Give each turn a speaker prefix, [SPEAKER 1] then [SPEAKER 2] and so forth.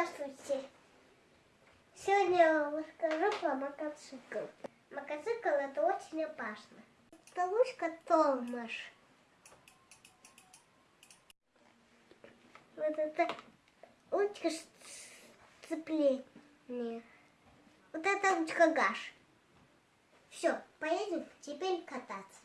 [SPEAKER 1] Здравствуйте. Сегодня я вам расскажу про мотоцикл. Мотоцикл это очень опасно. Это лучка Томаш. Вот это лучка сцепления. Вот это лучка гаш. Все, поедем теперь кататься.